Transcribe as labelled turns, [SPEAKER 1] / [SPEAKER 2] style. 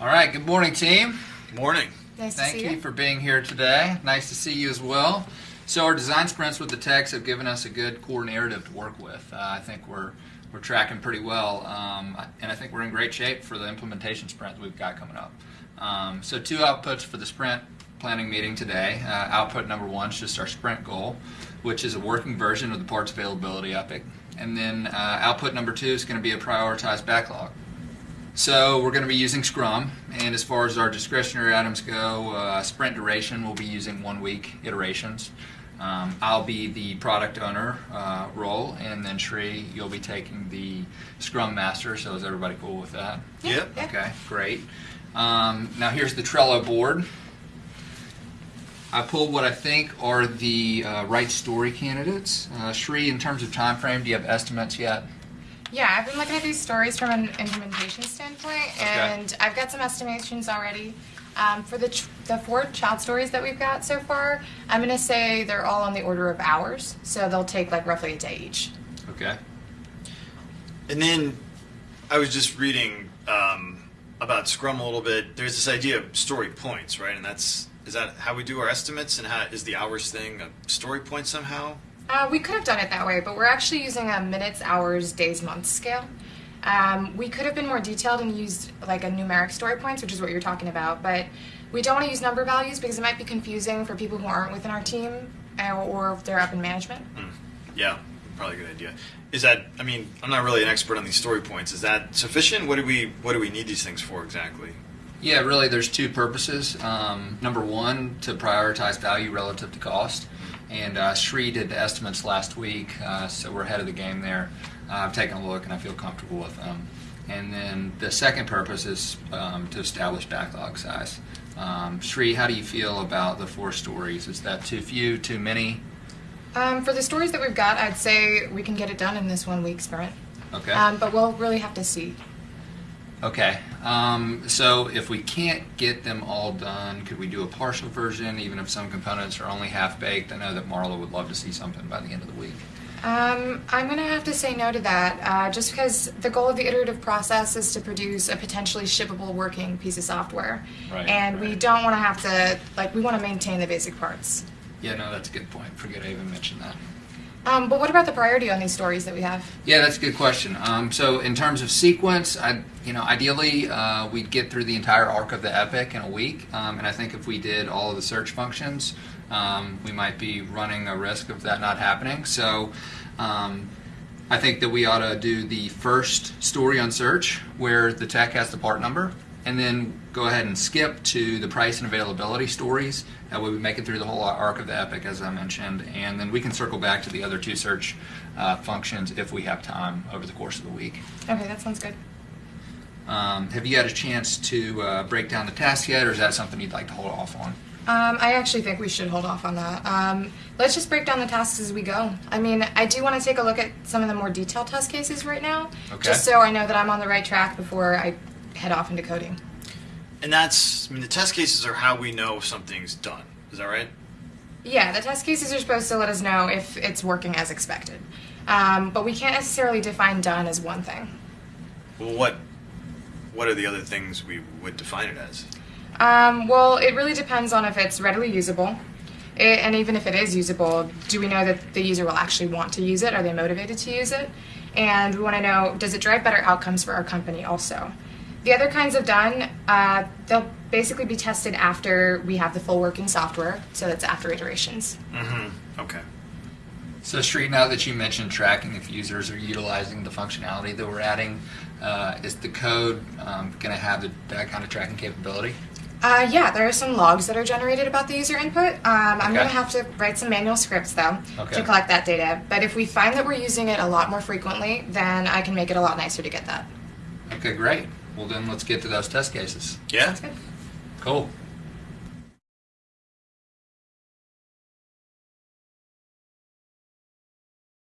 [SPEAKER 1] All right, good morning, team.
[SPEAKER 2] Morning.
[SPEAKER 3] Nice to
[SPEAKER 1] Thank
[SPEAKER 3] see
[SPEAKER 1] you
[SPEAKER 3] you.
[SPEAKER 1] for being here today. Nice to see you as well. So our design sprints with the techs have given us a good core narrative to work with. Uh, I think we're we're tracking pretty well, um, and I think we're in great shape for the implementation sprint that we've got coming up. Um, so two outputs for the sprint planning meeting today. Uh, output number one is just our sprint goal, which is a working version of the parts availability epic, and then uh, output number two is going to be a prioritized backlog. So we're going to be using Scrum, and as far as our discretionary items go, uh, sprint duration we'll be using one week iterations. Um, I'll be the product owner uh, role, and then Shri, you'll be taking the Scrum Master. So is everybody cool with that?
[SPEAKER 2] Yep.
[SPEAKER 3] Yeah.
[SPEAKER 1] Okay, great. Um, now here's the Trello board. I pulled what I think are the uh, right story candidates. Uh, Shri, in terms of time frame, do you have estimates yet?
[SPEAKER 3] Yeah, I've been looking at these stories from an implementation standpoint,
[SPEAKER 1] Okay.
[SPEAKER 3] and I've got some estimations already. Um, for the ch- the four child stories that we've got so far, I'm gonna say they're all on the order of hours, so they'll take like roughly a day each.
[SPEAKER 1] Okay.
[SPEAKER 2] And then I was just reading um, about Scrum a little bit. There's this idea of story points, right? And that's is that how we do our estimates? And how is the hours thing a story point somehow?
[SPEAKER 3] Uh, we could have done it that way, but we're actually using a minutes, hours, days, months scale. Um, we could have been more detailed and used like a numeric story points, which is what you're talking about, but we don't want to use number values because it might be confusing for people who aren't within our team uh, or if they're up in management.
[SPEAKER 2] Yeah, probably a good idea. Is that? I mean, I'm not really an expert on these story points. Is that sufficient? What do we What do we need these things for exactly?
[SPEAKER 1] Yeah, really, there's two purposes. Um, number one, to prioritize value relative to cost. And uh, Shri did the estimates last week, uh, so we're ahead of the game there. Uh, I've taken a look and I feel comfortable with them. And then the second purpose is um, to establish backlog size. Um, Shri, how do you feel about the four stories? Is that too few, too many?
[SPEAKER 3] Um, for the stories that we've got, I'd say we can get it done in this one week sprint.
[SPEAKER 1] Okay.
[SPEAKER 3] Um, but we'll really have to see.
[SPEAKER 1] Okay. Um, so if we can't get them all done, could we do a partial version, even if some components are only half baked? I know that Marla would love to see something by the end of the week.
[SPEAKER 3] Um, I'm going to have to say no to that, uh, just because the goal of the iterative process is to produce a potentially shippable working piece of software.
[SPEAKER 1] Right,
[SPEAKER 3] and we don't want to have to, like, we want to maintain the basic parts.
[SPEAKER 1] Yeah, no, that's a good point. Forget I even mentioned that.
[SPEAKER 3] Um, but what about the priority on these stories that we have?
[SPEAKER 1] Yeah, that's a good question. Um, so in terms of sequence, I, you know, ideally uh, we'd get through the entire arc of the epic in a week, um, and I think if we did all of the search functions, um, we might be running a risk of that not happening. So. Um, I think that we ought to do the first story on search where the tech has the part number, and then go ahead and skip to the price and availability stories. That way we make it through the whole arc of the epic, as I mentioned, and then we can circle back to the other two search uh, functions if we have time over the course of the week.
[SPEAKER 3] Okay, that sounds good.
[SPEAKER 1] Um, have you had a chance to uh, break down the task yet, or is that something you'd like to hold off on?
[SPEAKER 3] Um, I actually think we should hold off on that. Um, let's just break down the tasks as we go. I mean, I do want to take a look at some of the more detailed test cases right now,
[SPEAKER 1] Okay.
[SPEAKER 3] just so I know that I'm on the right track before I head off into coding.
[SPEAKER 2] And that's. I mean, the test cases are how we know if something's done. Is that right?
[SPEAKER 3] Yeah, the test cases are supposed to let us know if it's working as expected. Um, but we can't necessarily define done as one thing.
[SPEAKER 2] Well, what What are the other things we would define it as?
[SPEAKER 3] Um, well, it really depends on if it's readily usable. I and even if it is usable, do we know that the user will actually want to use it? Are they motivated to use it? And we want to know does it drive better outcomes for our company also? The other kinds of done, uh, they'll basically be tested after we have the full working software, so that's after iterations.
[SPEAKER 2] Mm-hmm. Okay.
[SPEAKER 1] So, Shri, now that you mentioned tracking if users are utilizing the functionality that we're adding, uh, is the code um, going to have the, that kind of tracking capability?
[SPEAKER 3] Uh, yeah, there are some logs that are generated about the user input. Um, I'm
[SPEAKER 1] Okay.
[SPEAKER 3] going to have to write some manual scripts though
[SPEAKER 1] Okay.
[SPEAKER 3] to collect that data. But if we find that we're using it a lot more frequently, then I can make it a lot nicer to get that.
[SPEAKER 1] Okay, great. Well, then let's get to those test cases.
[SPEAKER 2] Yeah.
[SPEAKER 1] Cool.